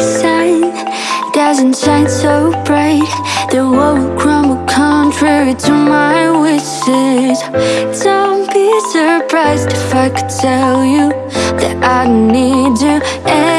sun doesn't shine so bright. The world will crumble contrary to my wishes. Don't be surprised if I could tell you That I need you